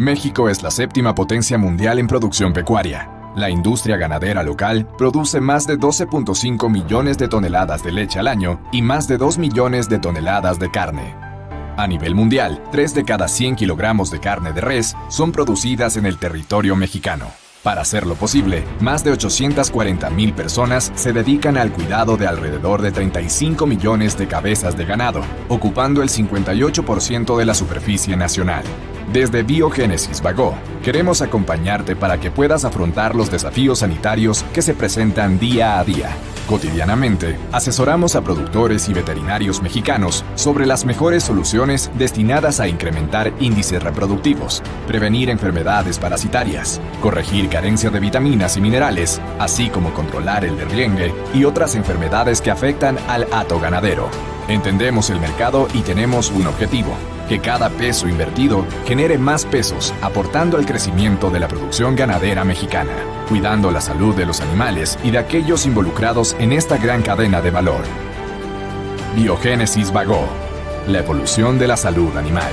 México es la séptima potencia mundial en producción pecuaria. La industria ganadera local produce más de 12.5 millones de toneladas de leche al año y más de 2 millones de toneladas de carne. A nivel mundial, 3 de cada 100 kilogramos de carne de res son producidas en el territorio mexicano. Para hacerlo posible, más de 840.000 personas se dedican al cuidado de alrededor de 35 millones de cabezas de ganado, ocupando el 58% de la superficie nacional. Desde Biogénesis Vago, queremos acompañarte para que puedas afrontar los desafíos sanitarios que se presentan día a día. Cotidianamente, asesoramos a productores y veterinarios mexicanos sobre las mejores soluciones destinadas a incrementar índices reproductivos, prevenir enfermedades parasitarias, corregir carencia de vitaminas y minerales, así como controlar el derriengue y otras enfermedades que afectan al hato ganadero. Entendemos el mercado y tenemos un objetivo, que cada peso invertido genere más pesos, aportando al crecimiento de la producción ganadera mexicana, cuidando la salud de los animales y de aquellos involucrados en esta gran cadena de valor. Biogénesis Vago, la evolución de la salud animal.